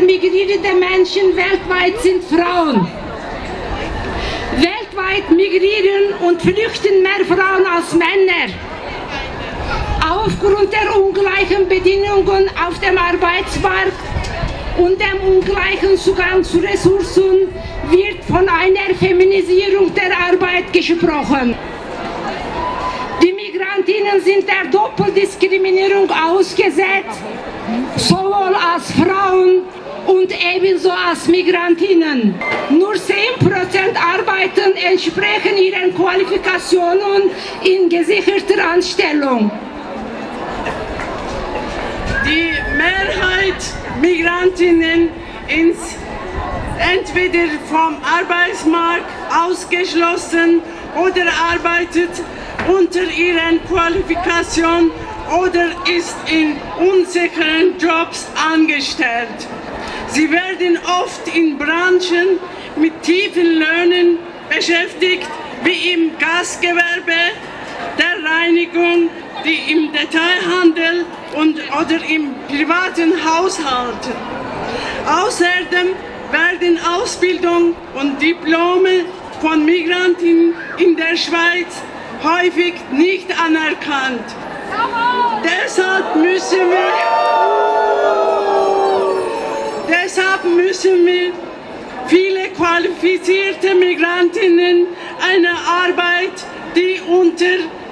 migrierende Menschen weltweit sind Frauen. Weltweit migrieren und flüchten mehr Frauen als Männer. Aufgrund der ungleichen Bedingungen auf dem Arbeitsmarkt und dem ungleichen Zugang zu Ressourcen wird von einer Feminisierung der Arbeit gesprochen. Die Migrantinnen sind der Doppeldiskriminierung ausgesetzt, sowohl als Frauen und ebenso als Migrantinnen. Nur 10% arbeiten entsprechen ihren Qualifikationen in gesicherter Anstellung. Die Mehrheit Migrantinnen ist entweder vom Arbeitsmarkt ausgeschlossen oder arbeitet unter ihren Qualifikationen oder ist in unsicheren Jobs angestellt. Sie werden oft in Branchen mit tiefen Löhnen beschäftigt, wie im Gasgewerbe, der Reinigung, die im Detailhandel und, oder im privaten Haushalt. Außerdem werden Ausbildung und Diplome von Migranten in der Schweiz häufig nicht anerkannt. Deshalb müssen wir, müssen wir viele qualifizierte Migrantinnen eine Arbeit, die unter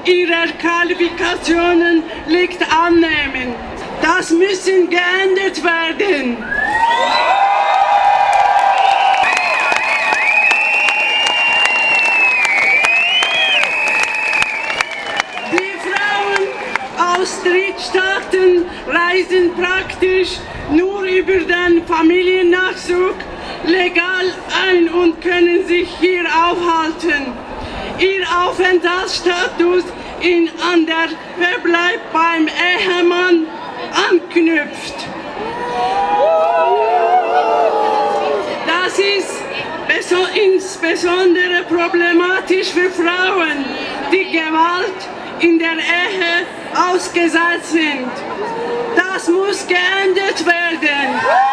ihrer Qualifikationen liegt, annehmen. Das müssen geändert werden. Aus Drittstaaten reisen praktisch nur über den Familiennachzug legal ein und können sich hier aufhalten. Ihr Aufenthaltsstatus in, an der Verbleib beim Ehemann anknüpft. Das ist insbesondere problematisch für Frauen, Gewalt in der Ehe ausgesetzt sind. Das muss geändert werden.